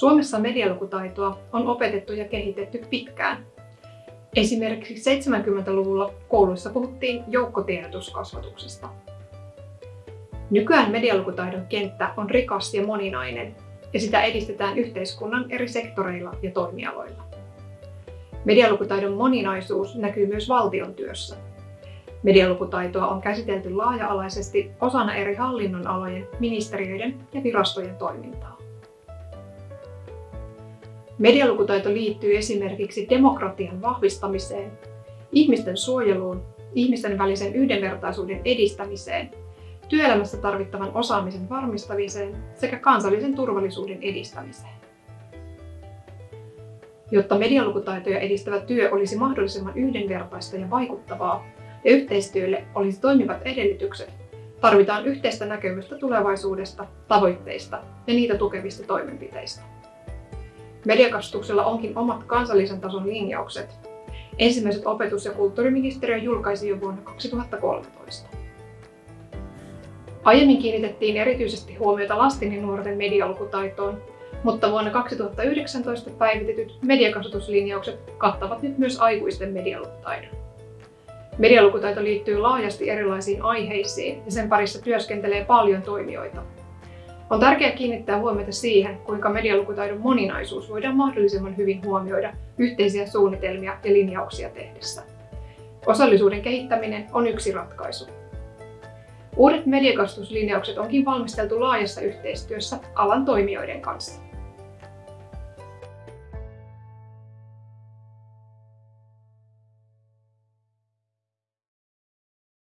Suomessa medialukutaitoa on opetettu ja kehitetty pitkään. Esimerkiksi 70-luvulla kouluissa puhuttiin joukkotiedotuskasvatuksesta. Nykyään medialukutaidon kenttä on rikas ja moninainen, ja sitä edistetään yhteiskunnan eri sektoreilla ja toimialoilla. Medialukutaidon moninaisuus näkyy myös valtion työssä. Medialukutaitoa on käsitelty laaja-alaisesti osana eri hallinnonalojen, ministeriöiden ja virastojen toimintaa. Medialukutaito liittyy esimerkiksi demokratian vahvistamiseen, ihmisten suojeluun, ihmisten välisen yhdenvertaisuuden edistämiseen, työelämässä tarvittavan osaamisen varmistamiseen sekä kansallisen turvallisuuden edistämiseen. Jotta medialukutaitoja edistävä työ olisi mahdollisimman yhdenvertaista ja vaikuttavaa ja yhteistyölle olisi toimivat edellytykset, tarvitaan yhteistä näkemystä tulevaisuudesta, tavoitteista ja niitä tukevista toimenpiteistä. Mediakasvatuksella onkin omat kansallisen tason linjaukset. Ensimmäiset opetus- ja kulttuuriministeriö julkaisi jo vuonna 2013. Aiemmin kiinnitettiin erityisesti huomiota lasten ja nuorten medialukutaitoon, mutta vuonna 2019 päivitetyt mediakasvatuslinjaukset kattavat nyt myös aikuisten medialukutaidon. Medialukutaito liittyy laajasti erilaisiin aiheisiin ja sen parissa työskentelee paljon toimijoita. On tärkeää kiinnittää huomiota siihen, kuinka medialukutaidon moninaisuus voidaan mahdollisimman hyvin huomioida yhteisiä suunnitelmia ja linjauksia tehdessä. Osallisuuden kehittäminen on yksi ratkaisu. Uudet mediakasvatuslinjaukset onkin valmisteltu laajassa yhteistyössä alan toimijoiden kanssa.